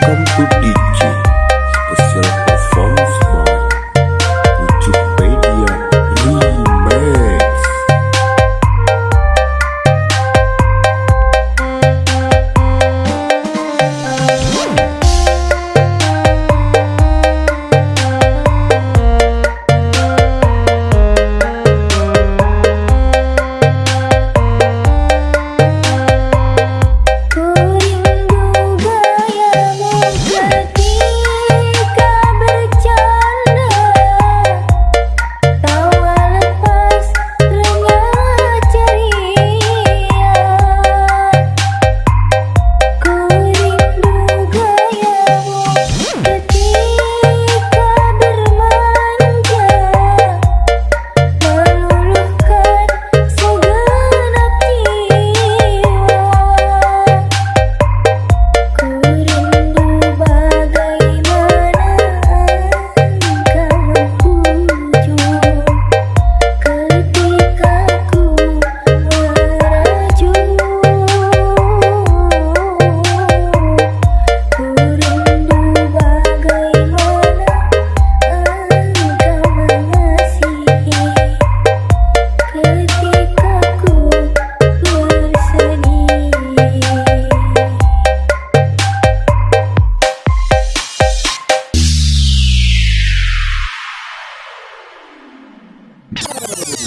cắm bước đi Oh!